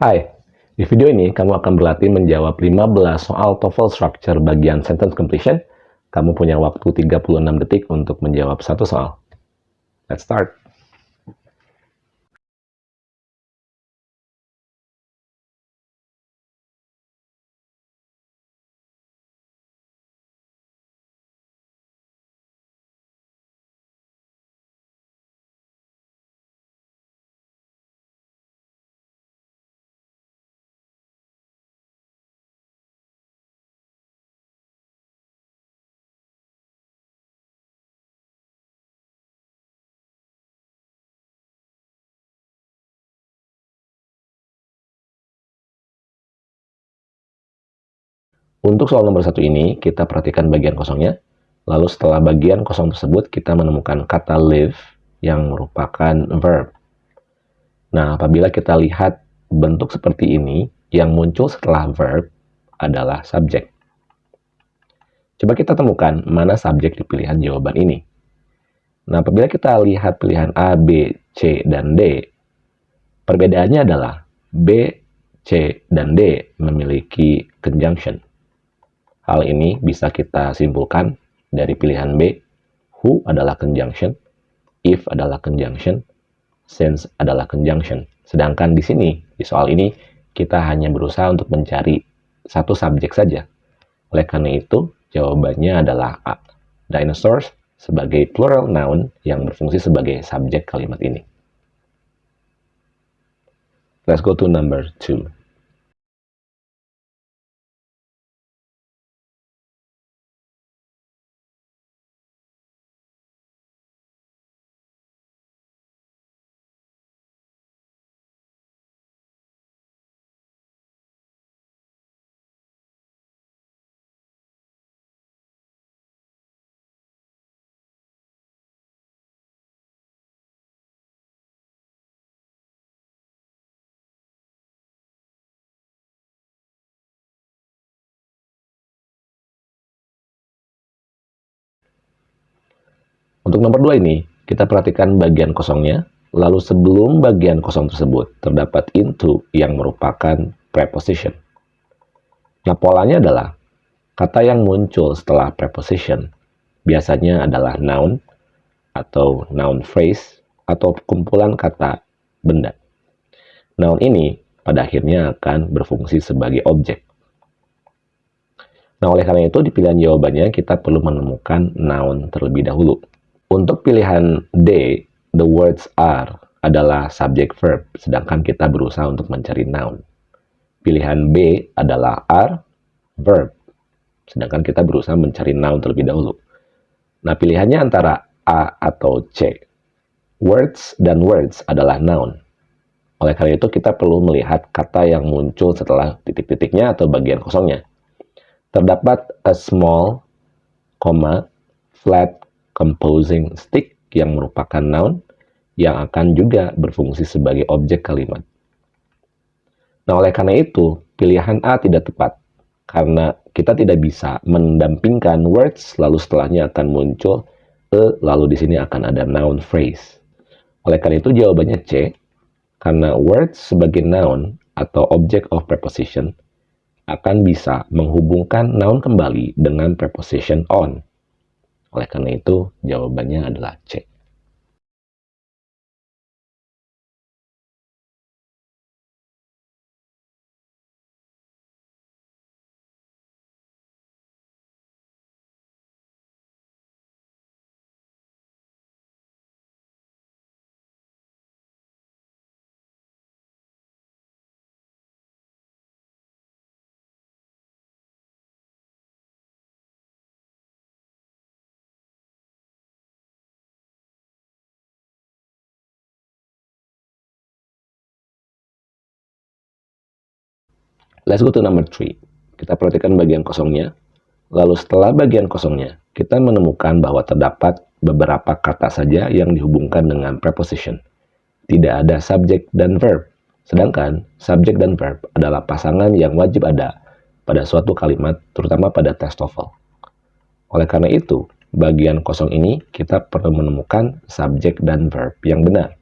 Hai, di video ini kamu akan berlatih menjawab 15 soal TOEFL Structure bagian Sentence Completion. Kamu punya waktu 36 detik untuk menjawab satu soal. Let's start. Untuk soal nomor satu ini, kita perhatikan bagian kosongnya. Lalu setelah bagian kosong tersebut, kita menemukan kata live yang merupakan verb. Nah, apabila kita lihat bentuk seperti ini, yang muncul setelah verb adalah subjek. Coba kita temukan mana subjek di pilihan jawaban ini. Nah, apabila kita lihat pilihan A, B, C, dan D, perbedaannya adalah B, C, dan D memiliki conjunction. Hal ini bisa kita simpulkan dari pilihan B, who adalah conjunction, if adalah conjunction, since adalah conjunction. Sedangkan di sini, di soal ini, kita hanya berusaha untuk mencari satu subjek saja. Oleh karena itu, jawabannya adalah A. Dinosaurs sebagai plural noun yang berfungsi sebagai subjek kalimat ini. Let's go to number two. Untuk nomor dua ini, kita perhatikan bagian kosongnya, lalu sebelum bagian kosong tersebut terdapat into yang merupakan preposition. Nah, polanya adalah kata yang muncul setelah preposition biasanya adalah noun atau noun phrase atau kumpulan kata benda. Noun ini pada akhirnya akan berfungsi sebagai objek. Nah, oleh karena itu di pilihan jawabannya kita perlu menemukan noun terlebih dahulu. Untuk pilihan D, the words are adalah subject verb, sedangkan kita berusaha untuk mencari noun. Pilihan B adalah are, verb, sedangkan kita berusaha mencari noun terlebih dahulu. Nah, pilihannya antara A atau C. Words dan words adalah noun. Oleh karena itu, kita perlu melihat kata yang muncul setelah titik-titiknya atau bagian kosongnya. Terdapat a small, comma, flat, composing stick yang merupakan noun yang akan juga berfungsi sebagai objek kalimat. Nah, oleh karena itu, pilihan A tidak tepat karena kita tidak bisa mendampingkan words lalu setelahnya akan muncul e lalu di sini akan ada noun phrase. Oleh karena itu jawabannya C karena words sebagai noun atau object of preposition akan bisa menghubungkan noun kembali dengan preposition on. Oleh karena itu, jawabannya adalah C. Let's go to number 3. Kita perhatikan bagian kosongnya. Lalu setelah bagian kosongnya, kita menemukan bahwa terdapat beberapa kata saja yang dihubungkan dengan preposition. Tidak ada subjek dan verb. Sedangkan subjek dan verb adalah pasangan yang wajib ada pada suatu kalimat, terutama pada tes TOEFL. Oleh karena itu, bagian kosong ini kita perlu menemukan subjek dan verb yang benar.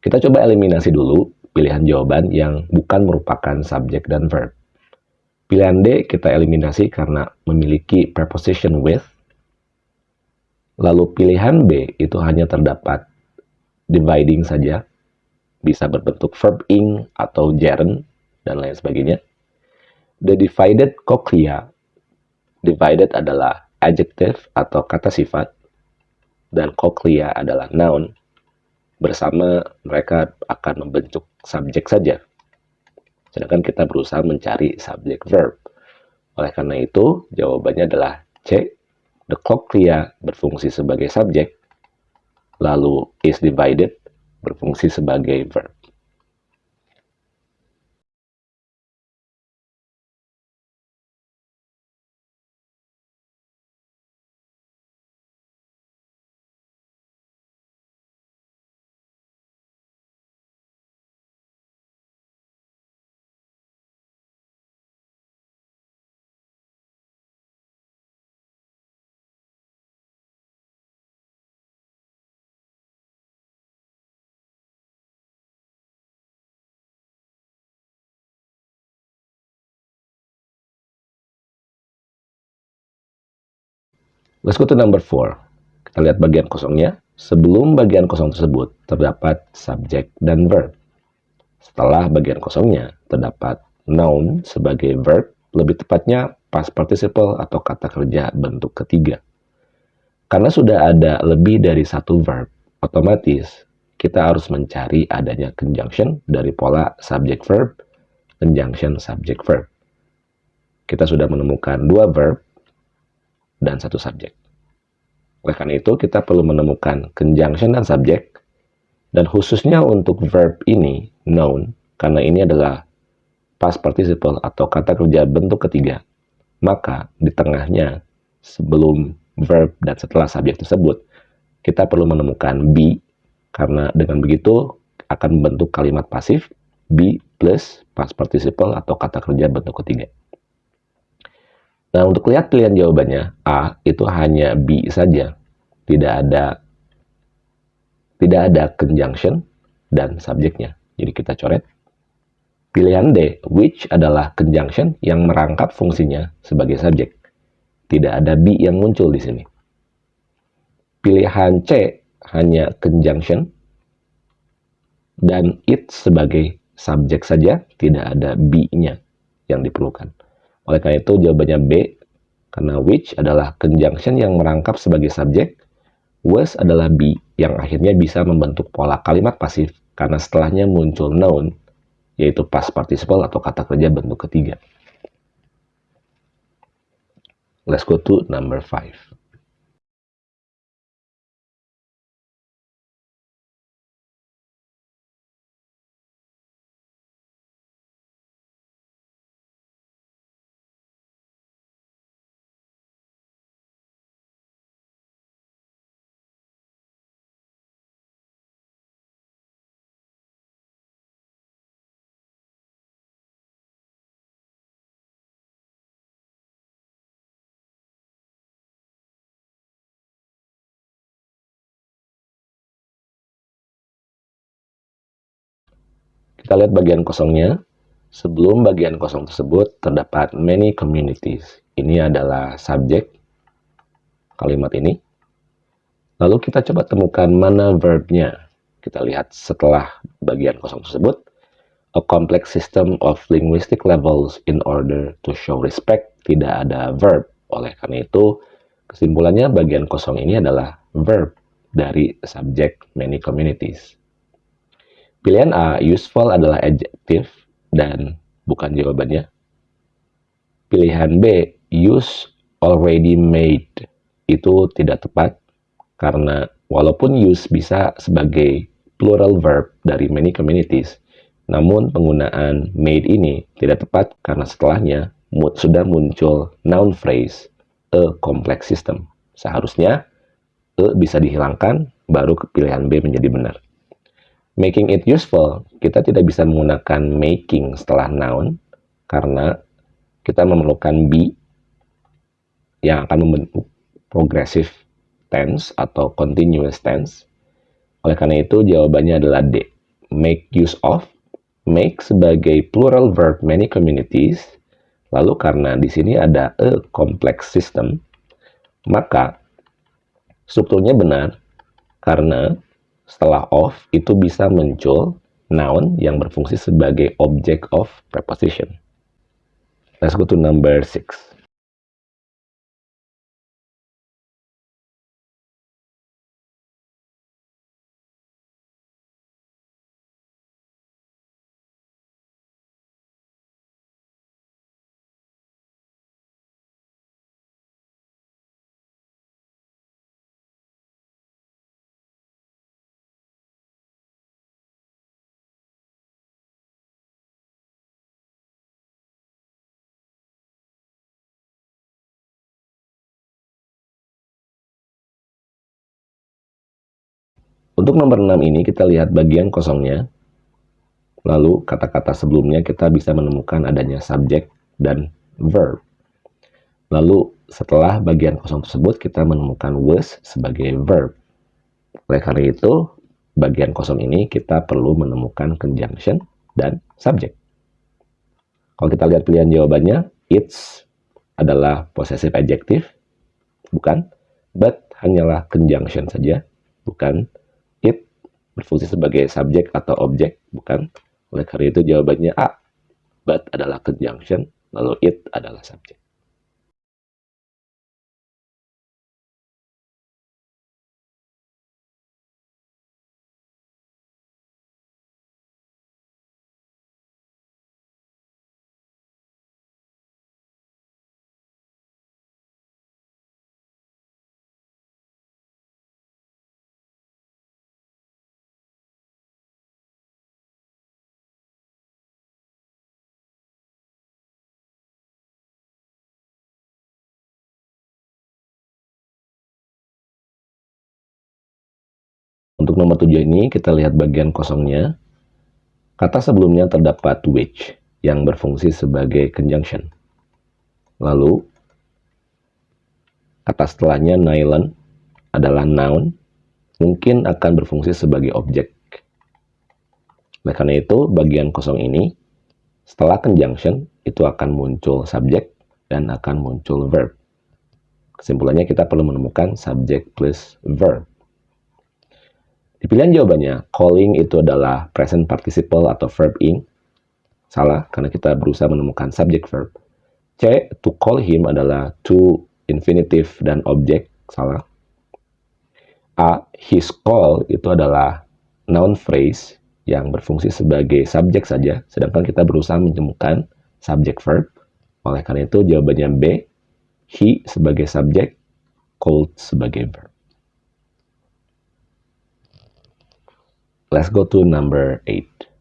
Kita coba eliminasi dulu pilihan jawaban yang bukan merupakan subjek dan verb. Pilihan D kita eliminasi karena memiliki preposition with. Lalu pilihan B itu hanya terdapat dividing saja, bisa berbentuk verb ing atau gerund dan lain sebagainya. The divided cochlea, divided adalah adjective atau kata sifat, dan cochlea adalah noun. Bersama mereka akan membentuk subjek saja. Sedangkan kita berusaha mencari subjek verb. Oleh karena itu, jawabannya adalah C. The cochlea berfungsi sebagai subjek, lalu is divided berfungsi sebagai verb. Let's go to number 4. Kita lihat bagian kosongnya. Sebelum bagian kosong tersebut, terdapat subjek dan verb. Setelah bagian kosongnya, terdapat noun sebagai verb, lebih tepatnya past participle atau kata kerja bentuk ketiga. Karena sudah ada lebih dari satu verb, otomatis kita harus mencari adanya conjunction dari pola subject verb, conjunction subject verb. Kita sudah menemukan dua verb, dan satu subjek. Oleh karena itu, kita perlu menemukan conjunction dan subjek, dan khususnya untuk verb ini, noun, karena ini adalah past participle atau kata kerja bentuk ketiga, maka di tengahnya, sebelum verb dan setelah subjek tersebut, kita perlu menemukan be, karena dengan begitu akan membentuk kalimat pasif, be plus past participle atau kata kerja bentuk ketiga. Nah, untuk lihat pilihan jawabannya, A itu hanya B saja. Tidak ada tidak ada conjunction dan subjeknya. Jadi kita coret. Pilihan D, which adalah conjunction yang merangkap fungsinya sebagai subjek. Tidak ada B yang muncul di sini. Pilihan C hanya conjunction dan it sebagai subjek saja, tidak ada B-nya yang diperlukan. Oleh karena itu jawabannya B, karena which adalah conjunction yang merangkap sebagai subjek, was adalah be yang akhirnya bisa membentuk pola kalimat pasif karena setelahnya muncul noun, yaitu past participle atau kata kerja bentuk ketiga. Let's go to number 5. Kita lihat bagian kosongnya. Sebelum bagian kosong tersebut, terdapat many communities. Ini adalah subjek kalimat ini. Lalu kita coba temukan mana verbnya. Kita lihat setelah bagian kosong tersebut. A complex system of linguistic levels in order to show respect. Tidak ada verb. Oleh karena itu, kesimpulannya bagian kosong ini adalah verb dari subjek many communities. Pilihan A, useful adalah adjektif dan bukan jawabannya. Pilihan B, use already made itu tidak tepat karena walaupun use bisa sebagai plural verb dari many communities, namun penggunaan made ini tidak tepat karena setelahnya sudah muncul noun phrase a complex system. Seharusnya e bisa dihilangkan baru pilihan B menjadi benar. Making it useful, kita tidak bisa menggunakan making setelah noun karena kita memerlukan be yang akan membentuk progressive tense atau continuous tense. Oleh karena itu jawabannya adalah D. Make use of make sebagai plural verb many communities, lalu karena di sini ada a complex system, maka strukturnya benar karena setelah of itu bisa muncul noun yang berfungsi sebagai object of preposition. Let's go to number six. Untuk nomor 6 ini kita lihat bagian kosongnya. Lalu kata-kata sebelumnya kita bisa menemukan adanya subjek dan verb. Lalu setelah bagian kosong tersebut kita menemukan was sebagai verb. Oleh karena itu, bagian kosong ini kita perlu menemukan conjunction dan subjek. Kalau kita lihat pilihan jawabannya, it's adalah possessive adjective, bukan, but hanyalah conjunction saja, bukan berfungsi sebagai subjek atau objek, bukan? Oleh karena itu jawabannya A. But adalah conjunction, lalu it adalah subjek. Untuk nomor 7 ini kita lihat bagian kosongnya. Kata sebelumnya terdapat which yang berfungsi sebagai conjunction. Lalu kata setelahnya nylon adalah noun mungkin akan berfungsi sebagai objek. Oleh karena itu, bagian kosong ini setelah conjunction itu akan muncul subjek dan akan muncul verb. Kesimpulannya kita perlu menemukan subject plus verb. Di pilihan jawabannya, calling itu adalah present participle atau verb ing. Salah, karena kita berusaha menemukan subject verb. C, to call him adalah to infinitive dan object. Salah. A, his call itu adalah noun phrase yang berfungsi sebagai subjek saja, sedangkan kita berusaha menemukan subject verb. Oleh karena itu jawabannya B, he sebagai subjek, called sebagai verb. Let's go to number 8.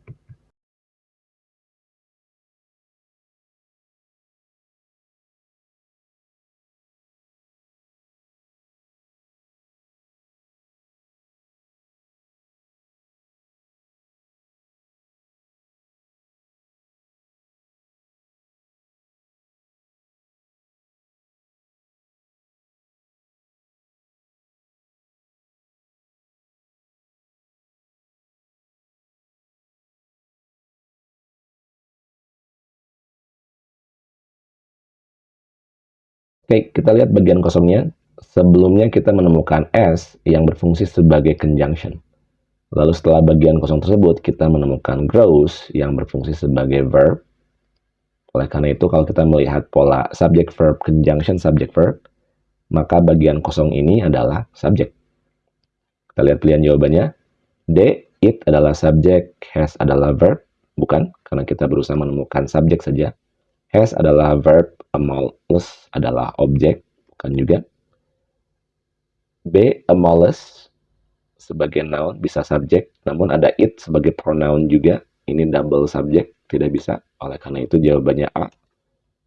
Oke, kita lihat bagian kosongnya. Sebelumnya kita menemukan S yang berfungsi sebagai conjunction. Lalu setelah bagian kosong tersebut, kita menemukan grows yang berfungsi sebagai verb. Oleh karena itu, kalau kita melihat pola subject verb, conjunction subject verb, maka bagian kosong ini adalah subjek. Kita lihat pilihan jawabannya. D, it adalah subjek, has adalah verb. Bukan, karena kita berusaha menemukan subjek saja. Has adalah verb, a mollusk adalah objek, bukan juga. B, a mollusk sebagai noun bisa subjek, namun ada it sebagai pronoun juga. Ini double subjek, tidak bisa. Oleh karena itu jawabannya A.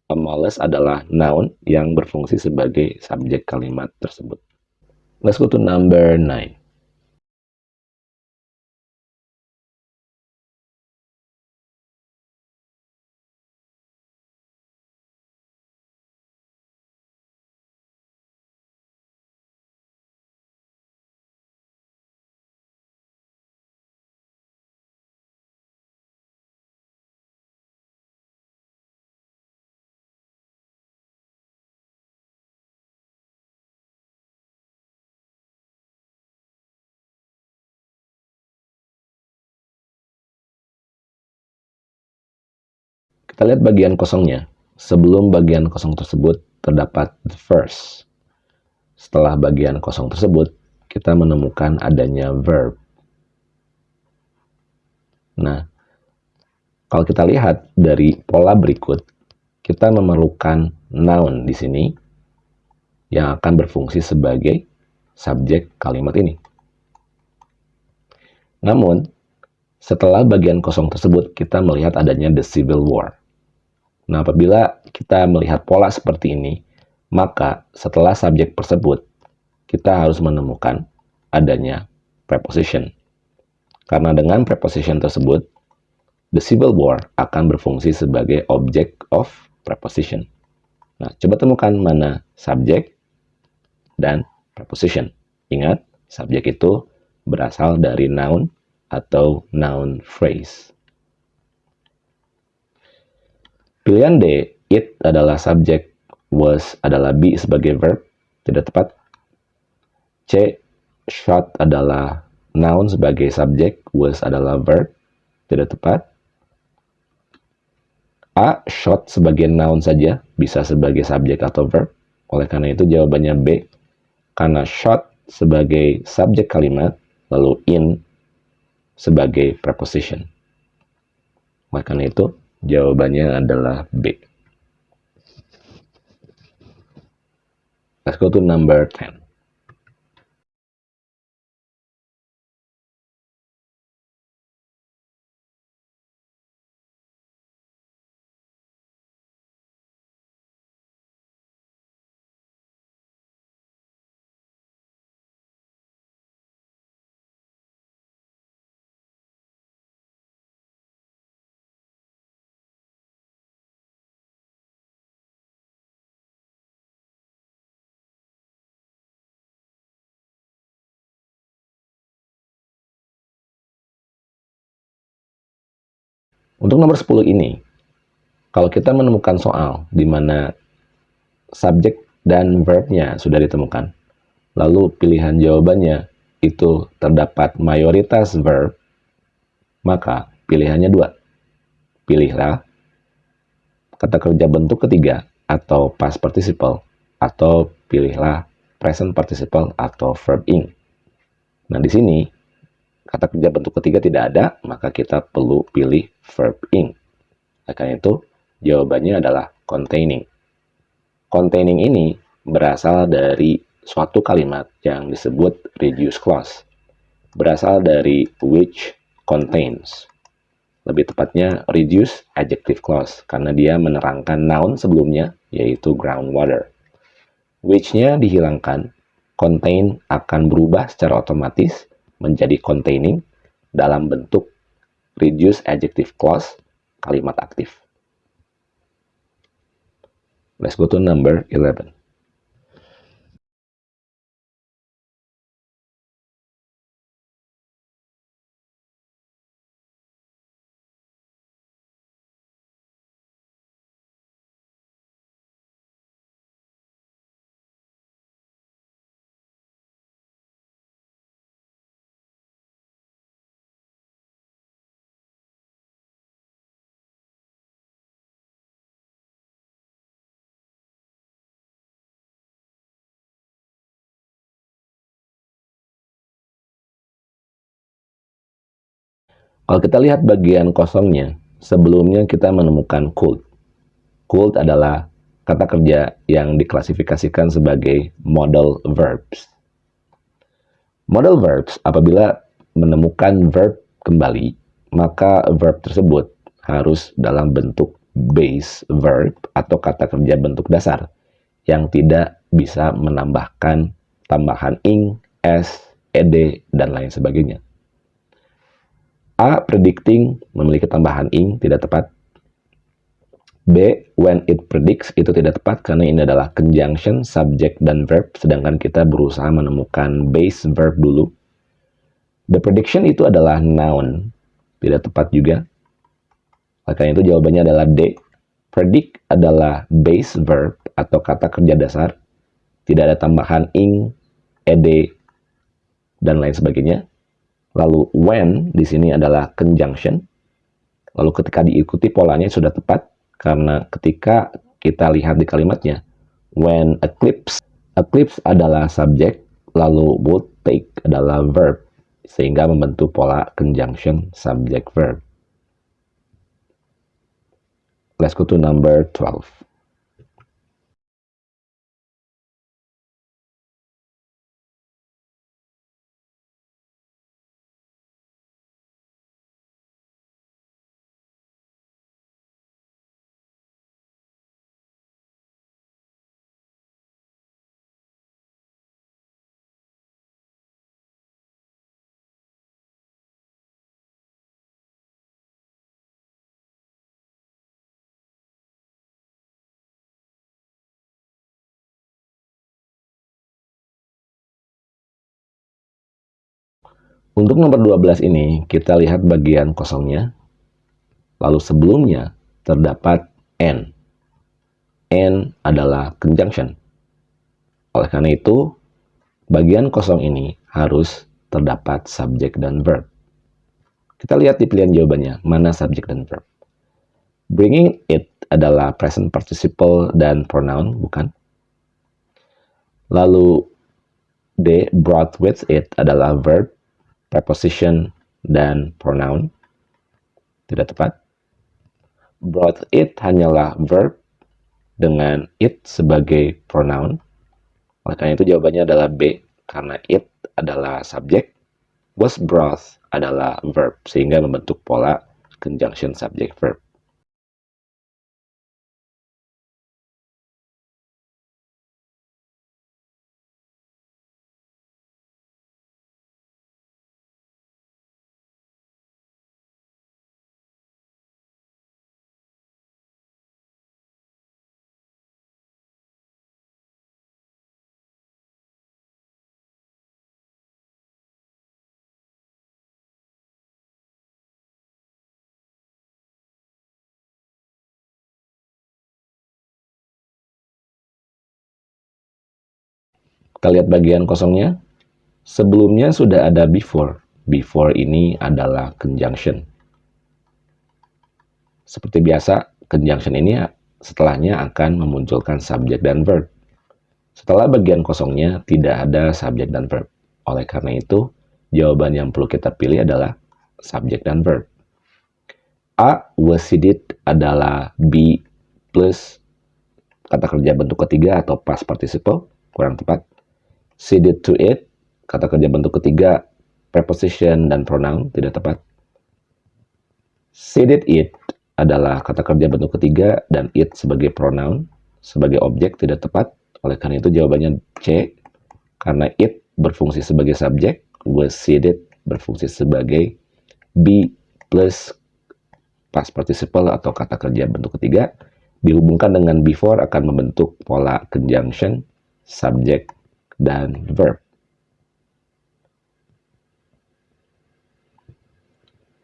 A mollusk adalah noun yang berfungsi sebagai subjek kalimat tersebut. Let's go to number 9. Kita lihat bagian kosongnya. Sebelum bagian kosong tersebut terdapat the first. Setelah bagian kosong tersebut, kita menemukan adanya verb. Nah, kalau kita lihat dari pola berikut, kita memerlukan noun di sini yang akan berfungsi sebagai subjek kalimat ini. Namun, setelah bagian kosong tersebut, kita melihat adanya the civil war. Nah, apabila kita melihat pola seperti ini, maka setelah subjek tersebut, kita harus menemukan adanya preposition. Karena dengan preposition tersebut, the civil war akan berfungsi sebagai object of preposition. Nah, coba temukan mana subjek dan preposition. Ingat, subjek itu berasal dari noun atau noun phrase. Pilihan D, it adalah subjek, was adalah be sebagai verb, tidak tepat. C, shot adalah noun sebagai subjek, was adalah verb, tidak tepat. A, shot sebagai noun saja, bisa sebagai subjek atau verb. Oleh karena itu jawabannya B, karena shot sebagai subjek kalimat, lalu in sebagai preposition. Oleh karena itu, Jawabannya adalah B. Let's go to number 10. Untuk nomor 10 ini, kalau kita menemukan soal di mana subjek dan verbnya sudah ditemukan, lalu pilihan jawabannya itu terdapat mayoritas verb, maka pilihannya dua. Pilihlah kata kerja bentuk ketiga atau past participle, atau pilihlah present participle atau verb ing. Nah, di sini kata kerja bentuk ketiga tidak ada, maka kita perlu pilih verb ing. Karena itu, jawabannya adalah containing. Containing ini berasal dari suatu kalimat yang disebut reduce clause. Berasal dari which contains. Lebih tepatnya reduce adjective clause, karena dia menerangkan noun sebelumnya, yaitu groundwater. Which-nya dihilangkan, contain akan berubah secara otomatis menjadi containing dalam bentuk reduce adjective clause kalimat aktif. Let's go to number 11. Kalau kita lihat bagian kosongnya, sebelumnya kita menemukan could. Could adalah kata kerja yang diklasifikasikan sebagai model verbs. Model verbs apabila menemukan verb kembali, maka verb tersebut harus dalam bentuk base verb atau kata kerja bentuk dasar yang tidak bisa menambahkan tambahan ing, s, ed, dan lain sebagainya. A. Predicting memiliki tambahan ing tidak tepat. B. When it predicts itu tidak tepat karena ini adalah conjunction, subject, dan verb sedangkan kita berusaha menemukan base verb dulu. The prediction itu adalah noun, tidak tepat juga. Maka itu jawabannya adalah D. Predict adalah base verb atau kata kerja dasar. Tidak ada tambahan ing, ed, dan lain sebagainya. Lalu when di sini adalah conjunction. Lalu ketika diikuti polanya sudah tepat, Karena ketika kita lihat di kalimatnya, when eclipse, eclipse adalah subjek, lalu would take adalah verb, sehingga membentuk pola conjunction subject verb. Let's go to number 12. Untuk nomor 12 ini, kita lihat bagian kosongnya. Lalu sebelumnya terdapat N. N adalah conjunction. Oleh karena itu, bagian kosong ini harus terdapat subjek dan verb. Kita lihat di pilihan jawabannya, mana subjek dan verb. Bringing it adalah present participle dan pronoun, bukan? Lalu D, brought with it adalah verb, preposition, dan pronoun. Tidak tepat. Brought it hanyalah verb dengan it sebagai pronoun. Oleh karena itu jawabannya adalah B, karena it adalah subjek, was brought adalah verb, sehingga membentuk pola conjunction subject verb. Kita lihat bagian kosongnya. Sebelumnya sudah ada before. Before ini adalah conjunction. Seperti biasa, conjunction ini setelahnya akan memunculkan subjek dan verb. Setelah bagian kosongnya tidak ada subjek dan verb. Oleh karena itu, jawaban yang perlu kita pilih adalah subjek dan verb. A was seated adalah be plus kata kerja bentuk ketiga atau past participle, kurang tepat seeded to it, kata kerja bentuk ketiga, preposition dan pronoun tidak tepat. Seeded it adalah kata kerja bentuk ketiga dan it sebagai pronoun, sebagai objek tidak tepat. Oleh karena itu jawabannya C, karena it berfungsi sebagai subjek, was seeded berfungsi sebagai be plus past participle atau kata kerja bentuk ketiga dihubungkan dengan before akan membentuk pola conjunction subject dan verb.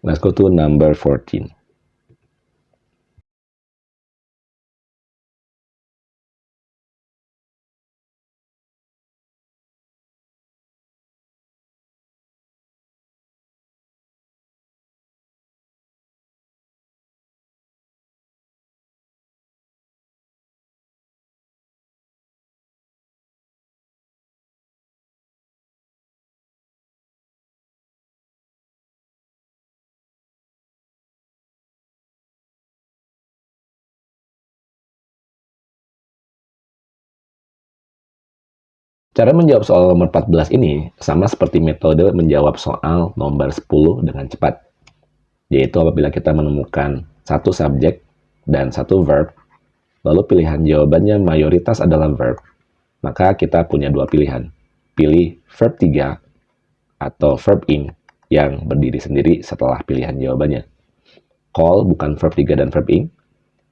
Let's go to number 14. Cara menjawab soal nomor 14 ini sama seperti metode menjawab soal nomor 10 dengan cepat. Yaitu apabila kita menemukan satu subjek dan satu verb, lalu pilihan jawabannya mayoritas adalah verb, maka kita punya dua pilihan. Pilih verb 3 atau verb in yang berdiri sendiri setelah pilihan jawabannya. Call bukan verb 3 dan verb in,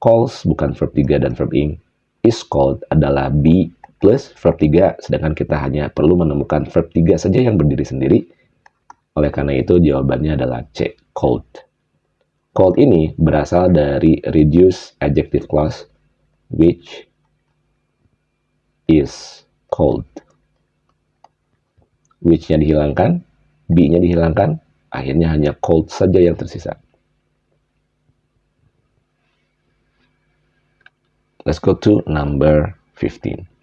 calls bukan verb 3 dan verb in, is called adalah be plus verb 3, sedangkan kita hanya perlu menemukan verb 3 saja yang berdiri sendiri. Oleh karena itu, jawabannya adalah C, cold. Cold ini berasal dari reduce adjective clause, which is cold. Which-nya dihilangkan, be-nya dihilangkan, akhirnya hanya cold saja yang tersisa. Let's go to number 15.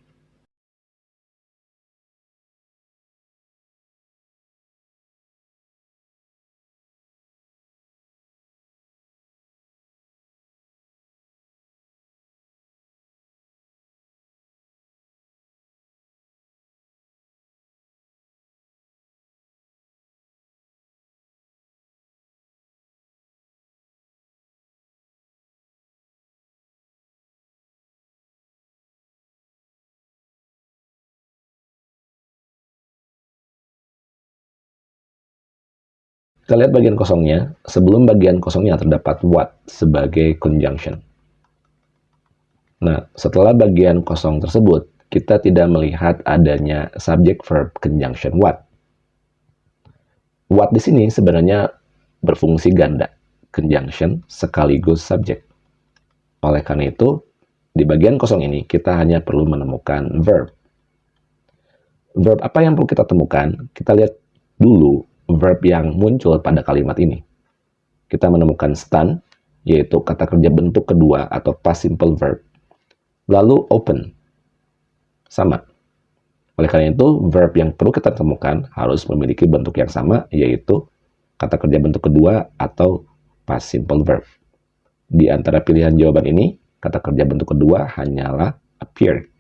Kita lihat bagian kosongnya. Sebelum bagian kosongnya terdapat what sebagai conjunction. Nah, setelah bagian kosong tersebut, kita tidak melihat adanya subject verb conjunction what. What di sini sebenarnya berfungsi ganda, conjunction sekaligus subject. Oleh karena itu, di bagian kosong ini kita hanya perlu menemukan verb. Verb apa yang perlu kita temukan? Kita lihat dulu verb yang muncul pada kalimat ini. Kita menemukan stun, yaitu kata kerja bentuk kedua atau past simple verb. Lalu open, sama. Oleh karena itu, verb yang perlu kita temukan harus memiliki bentuk yang sama, yaitu kata kerja bentuk kedua atau past simple verb. Di antara pilihan jawaban ini, kata kerja bentuk kedua hanyalah appeared.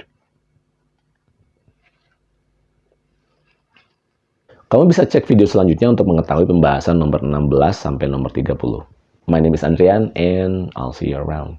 Kamu bisa cek video selanjutnya untuk mengetahui pembahasan nomor 16 sampai nomor 30. My name is Andrian and I'll see you around.